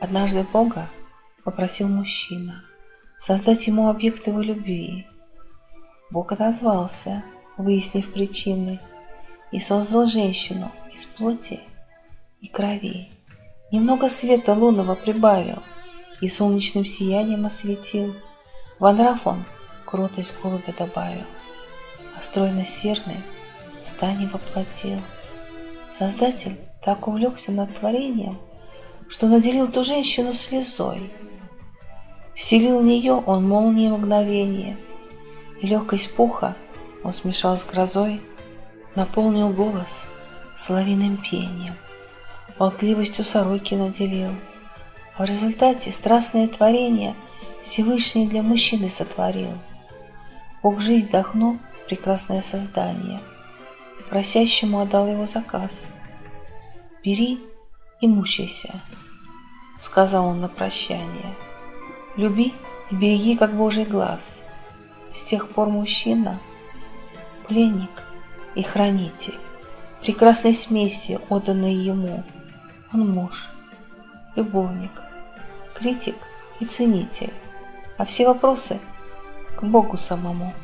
Однажды Бога попросил мужчина создать ему объект его любви. Бог отозвался, выяснив причины, и создал женщину из плоти и крови. Немного света лунного прибавил и солнечным сиянием осветил. В он кротость голубя добавил, а стройность серной стане воплотил. Создатель так увлекся над творением, что наделил ту женщину слезой. Вселил в нее он молнии мгновение, и легкость пуха он смешал с грозой, наполнил голос соловиным пением, болтливостью сороки наделил. А в результате страстное творение Всевышний для мужчины сотворил. Бог жизнь вдохнул прекрасное создание, просящему отдал его заказ. «Бери и мучайся», — сказал он на прощание. «Люби и береги, как Божий глаз». С тех пор мужчина — пленник и хранитель прекрасной смеси, отданной ему. Он муж, любовник, критик и ценитель, а все вопросы к Богу самому.